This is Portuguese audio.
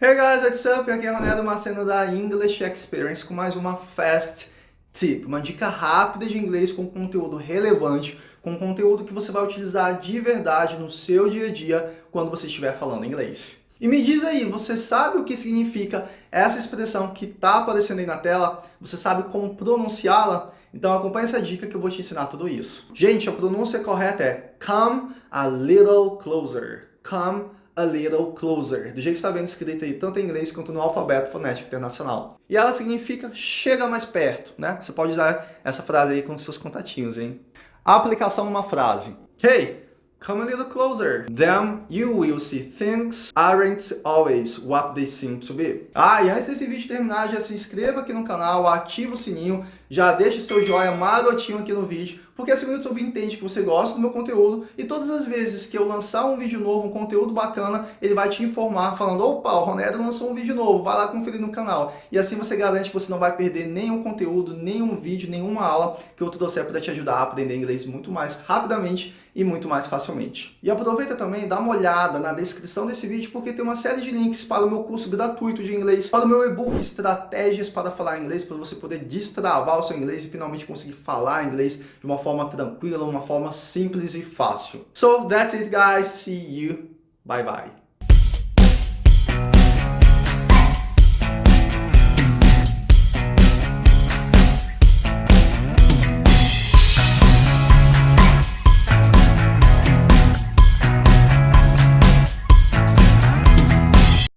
Hey guys, what's up? Aqui é Ronaldo Maceno da English Experience com mais uma Fast Tip, uma dica rápida de inglês com conteúdo relevante, com conteúdo que você vai utilizar de verdade no seu dia a dia quando você estiver falando inglês. E me diz aí, você sabe o que significa essa expressão que está aparecendo aí na tela? Você sabe como pronunciá-la? Então acompanhe essa dica que eu vou te ensinar tudo isso. Gente, a pronúncia correta é come a little closer. Come a little closer, do jeito que está vendo escrito aí, tanto em inglês quanto no alfabeto fonético internacional. E ela significa chega mais perto, né? Você pode usar essa frase aí com seus contatinhos, hein? A aplicação numa frase. Hey, Come a little closer. Then you will see things aren't always what they seem to be. Ah, e antes desse vídeo terminar, já se inscreva aqui no canal, ativa o sininho, já deixa seu joinha marotinho aqui no vídeo, porque assim o YouTube entende que você gosta do meu conteúdo e todas as vezes que eu lançar um vídeo novo, um conteúdo bacana, ele vai te informar falando, opa, o Ronero lançou um vídeo novo, vai lá conferir no canal. E assim você garante que você não vai perder nenhum conteúdo, nenhum vídeo, nenhuma aula que eu trouxer para te ajudar a aprender inglês muito mais rapidamente e muito mais facilmente. E aproveita também, dá uma olhada na descrição desse vídeo, porque tem uma série de links para o meu curso gratuito de inglês, para o meu e-book Estratégias para Falar Inglês, para você poder destravar o seu inglês e finalmente conseguir falar inglês de uma forma tranquila, uma forma simples e fácil. So, that's it guys, see you, bye bye.